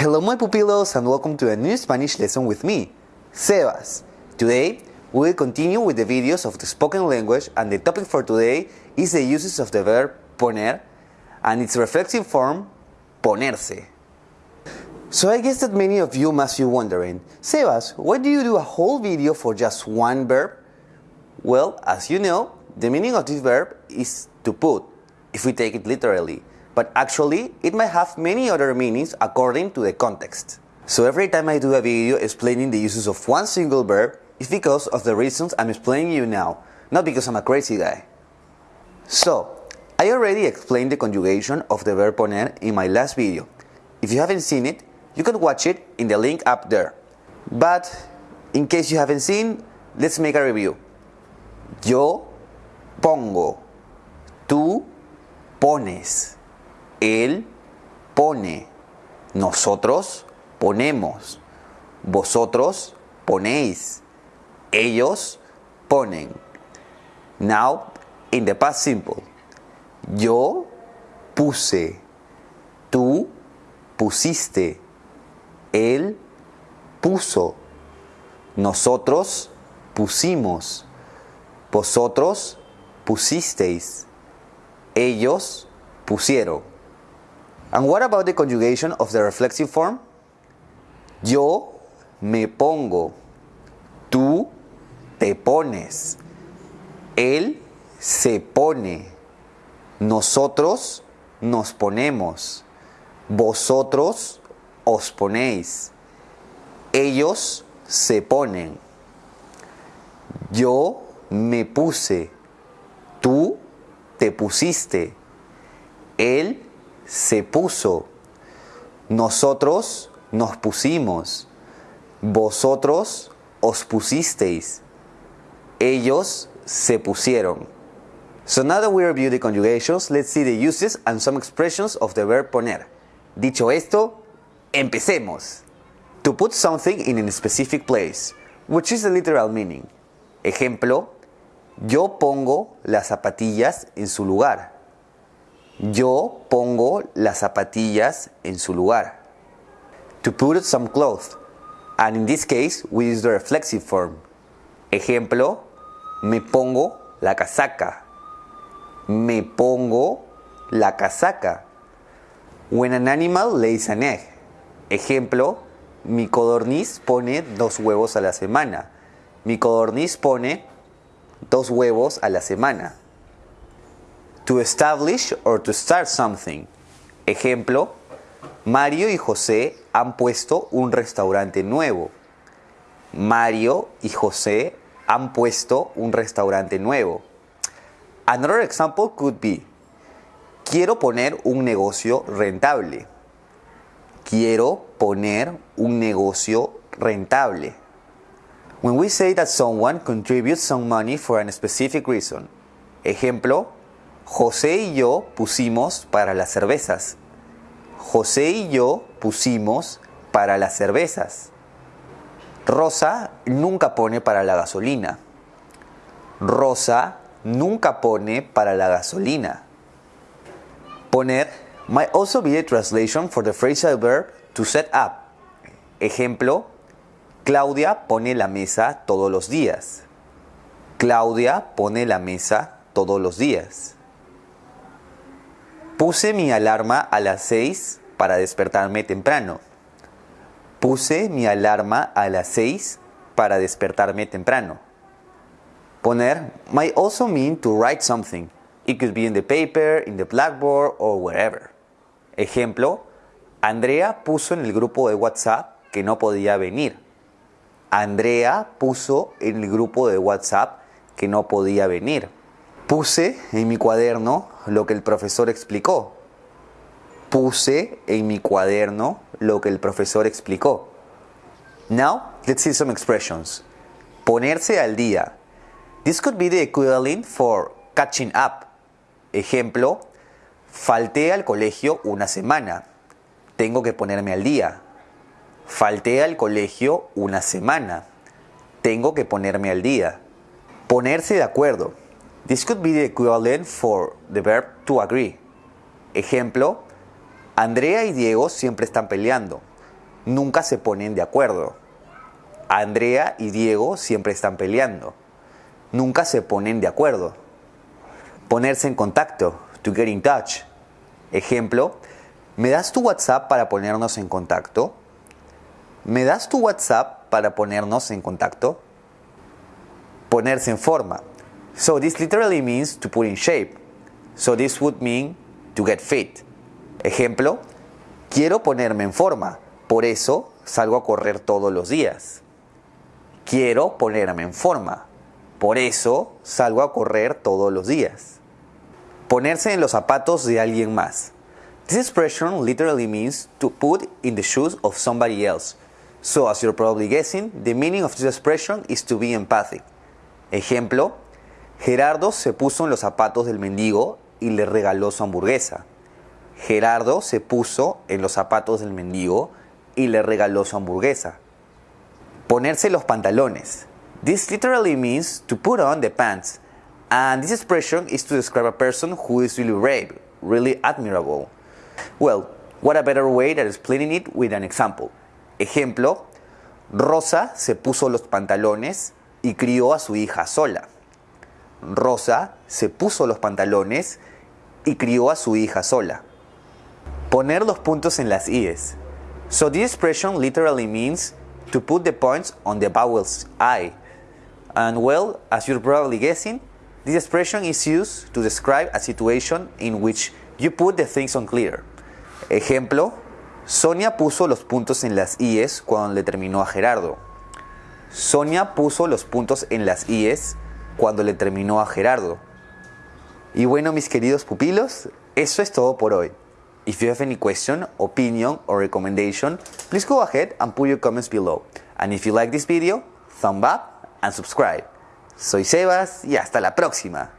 Hello my pupilos and welcome to a new Spanish lesson with me, Sebas. Today, we will continue with the videos of the spoken language and the topic for today is the uses of the verb poner and its reflexive form, ponerse. So I guess that many of you must be wondering, Sebas, why do you do a whole video for just one verb? Well, as you know, the meaning of this verb is to put, if we take it literally but actually it might have many other meanings according to the context. So every time I do a video explaining the uses of one single verb, it's because of the reasons I'm explaining you now, not because I'm a crazy guy. So, I already explained the conjugation of the verb poner in my last video. If you haven't seen it, you can watch it in the link up there. But, in case you haven't seen, let's make a review. Yo pongo, tú pones. Él pone. Nosotros ponemos. Vosotros ponéis. Ellos ponen. Now, in the past simple. Yo puse. Tú pusiste. Él puso. Nosotros pusimos. Vosotros pusisteis. Ellos pusieron. And what about the conjugation of the reflexive form? Yo me pongo. Tú te pones. Él se pone. Nosotros nos ponemos. Vosotros os ponéis. Ellos se ponen. Yo me puse. Tú te pusiste. Él se puso. Nosotros nos pusimos. Vosotros os pusisteis. Ellos se pusieron. So now that we review the conjugations, let's see the uses and some expressions of the verb poner. Dicho esto, empecemos. To put something in a specific place, which is the literal meaning. Ejemplo, yo pongo las zapatillas en su lugar. Yo pongo las zapatillas en su lugar. To put some clothes. And in this case, we use the reflexive form. Ejemplo, me pongo la casaca. Me pongo la casaca. When an animal lays an egg. Ejemplo, mi codorniz pone dos huevos a la semana. Mi codorniz pone dos huevos a la semana. To establish or to start something. Ejemplo, Mario y José han puesto un restaurante nuevo. Mario y José han puesto un restaurante nuevo. Another example could be, quiero poner un negocio rentable. Quiero poner un negocio rentable. When we say that someone contributes some money for a specific reason. Ejemplo, José y yo pusimos para las cervezas. José y yo pusimos para las cervezas. Rosa nunca pone para la gasolina. Rosa nunca pone para la gasolina. Poner might also be a translation for the phrasal verb to set up. Ejemplo, Claudia pone la mesa todos los días. Claudia pone la mesa todos los días. Puse mi alarma a las 6 para despertarme temprano. Puse mi alarma a las 6 para despertarme temprano. Poner might also mean to write something. It could be in the paper, in the blackboard or wherever. Ejemplo, Andrea puso en el grupo de WhatsApp que no podía venir. Andrea puso en el grupo de WhatsApp que no podía venir. Puse en mi cuaderno lo que el profesor explicó. Puse en mi cuaderno lo que el profesor explicó. Now, let's see some expressions. Ponerse al día. This could be the equivalent for catching up. Ejemplo, falté al colegio una semana. Tengo que ponerme al día. Falté al colegio una semana. Tengo que ponerme al día. Ponerse de acuerdo. This could be the equivalent for the verb to agree. Ejemplo, Andrea y Diego siempre están peleando. nunca se ponen de acuerdo. Andrea y Diego siempre están peleando. Nunca se ponen de acuerdo. Ponerse en contacto, to get in touch. Ejemplo, ¿me das tu WhatsApp para ponernos en contacto? ¿Me das tu WhatsApp para ponernos en contacto? Ponerse en forma. So this literally means to put in shape. So this would mean to get fit. Ejemplo, quiero ponerme en forma, por eso salgo a correr todos los días. Quiero ponerme en forma, por eso salgo a correr todos los días. Ponerse en los zapatos de alguien más. This expression literally means to put in the shoes of somebody else. So, as you're probably guessing, the meaning of this expression is to be empathic. Ejemplo, Gerardo se puso en los zapatos del mendigo y le regaló su hamburguesa. Gerardo se puso en los zapatos del mendigo y le regaló su hamburguesa. Ponerse los pantalones. This literally means to put on the pants. And this expression is to describe a person who is really brave, really admirable. Well, what a better way than explaining it with an example. Ejemplo, Rosa se puso los pantalones y crió a su hija sola. Rosa se puso los pantalones y crió a su hija sola. Poner los puntos en las i's. So this expression literally means to put the points on the vowel's I. And well, as you're probably guessing, this expression is used to describe a situation in which you put the things on clear. Ejemplo, Sonia puso los puntos en las i's cuando le terminó a Gerardo. Sonia puso los puntos en las i's cuando le terminó a Gerardo. Y bueno, mis queridos pupilos, eso es todo por hoy. If you have any question, opinion, or recommendation, please go ahead and put your comments below. And if you like this video, thumb up and subscribe. Soy Sebas y hasta la próxima.